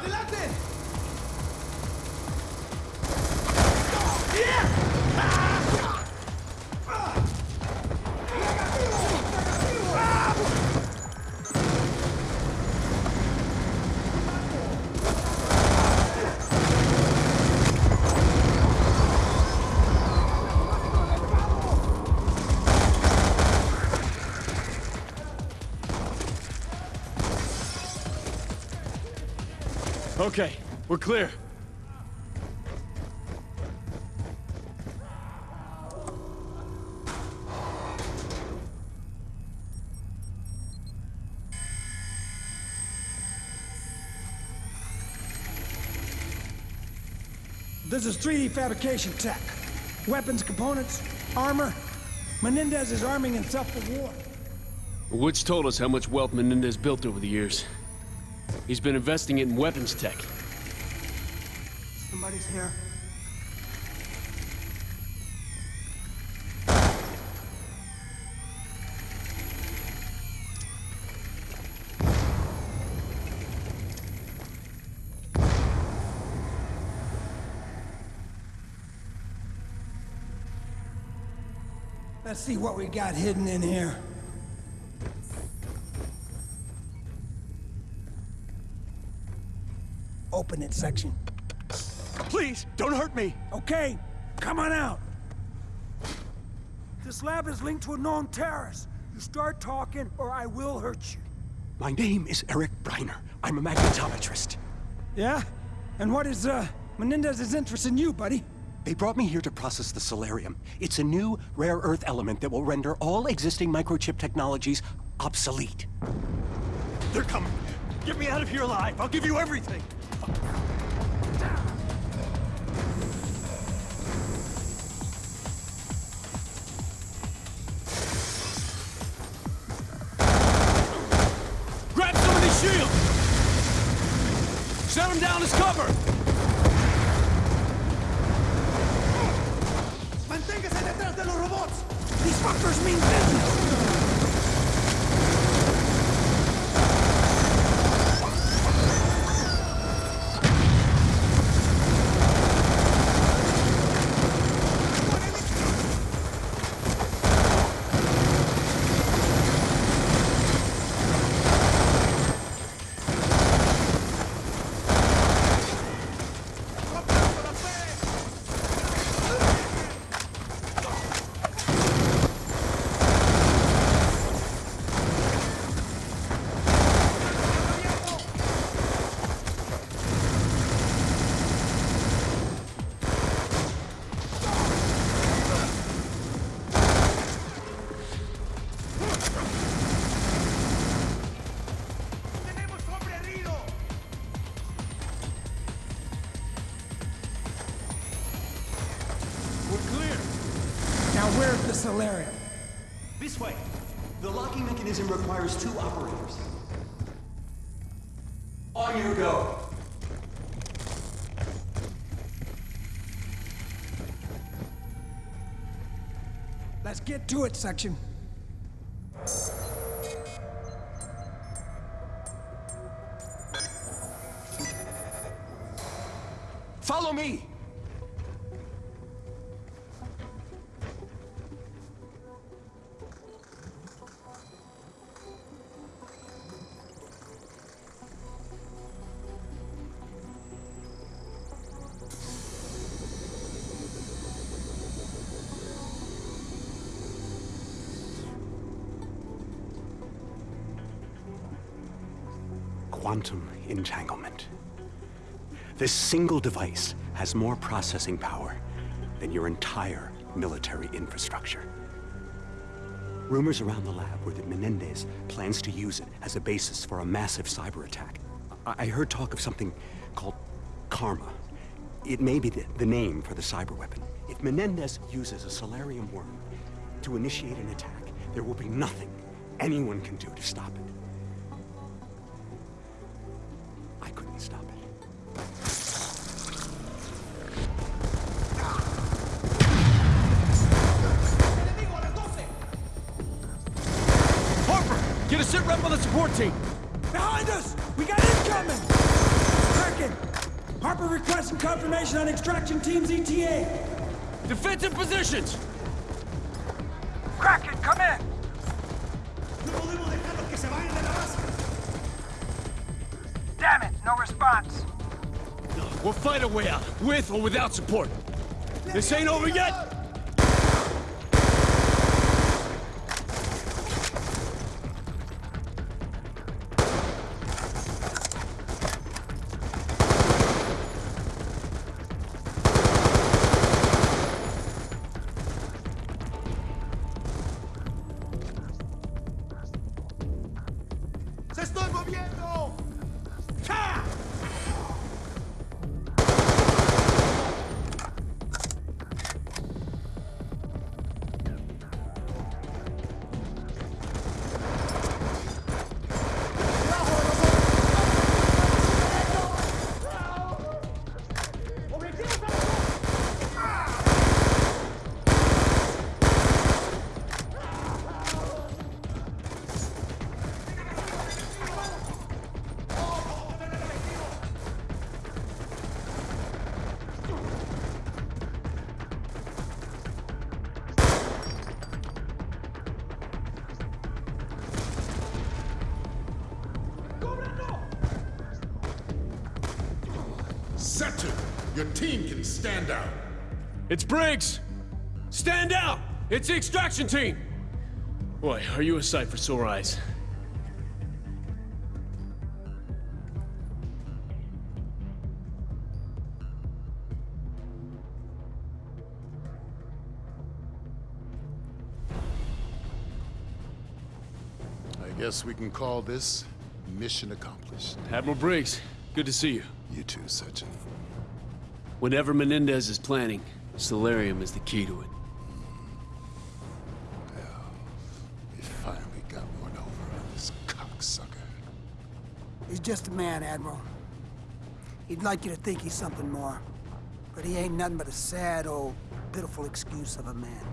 ¡Adelante! Okay, we're clear. This is 3D fabrication tech. Weapons, components, armor. Menendez is arming himself for war. Woods told us how much wealth Menendez built over the years. He's been investing it in weapons tech. Somebody's here. Let's see what we got hidden in here. Open it section. Please, don't hurt me! Okay, come on out. This lab is linked to a known terrorist. You start talking, or I will hurt you. My name is Eric Briner. I'm a magnetometrist. Yeah? And what is, uh, Menendez's interest in you, buddy? They brought me here to process the Celerium. It's a new, rare earth element that will render all existing microchip technologies obsolete. They're coming. Get me out of here alive. I'll give you everything. Shut them down as cover! Manténgase detrás de los robots! These fuckers mean business! Celerium? This way. The locking mechanism requires two operators. On you go. Let's get to it, section. Follow me! Quantum entanglement. This single device has more processing power than your entire military infrastructure. Rumors around the lab were that Menendez plans to use it as a basis for a massive cyber attack. I, I heard talk of something called Karma. It may be the, the name for the cyber weapon. If Menendez uses a Celerium worm to initiate an attack, there will be nothing anyone can do to stop it. Sit rep on the support team! Behind us! We got incoming! Crack Harper requesting confirmation on extraction team's ETA. Defensive positions! Kraken, come in! Damn it, no response. We'll fight our way out, with or without support. This ain't over yet! Settle. Your team can stand out. It's Briggs! Stand out! It's the extraction team! Boy, are you a sight for sore eyes. I guess we can call this mission accomplished. Admiral Briggs, good to see you. You too, Section. Whatever Menendez is planning, Celerium is the key to it. Well, We finally got one over on this cocksucker. He's just a man, Admiral. He'd like you to think he's something more. But he ain't nothing but a sad, old, pitiful excuse of a man.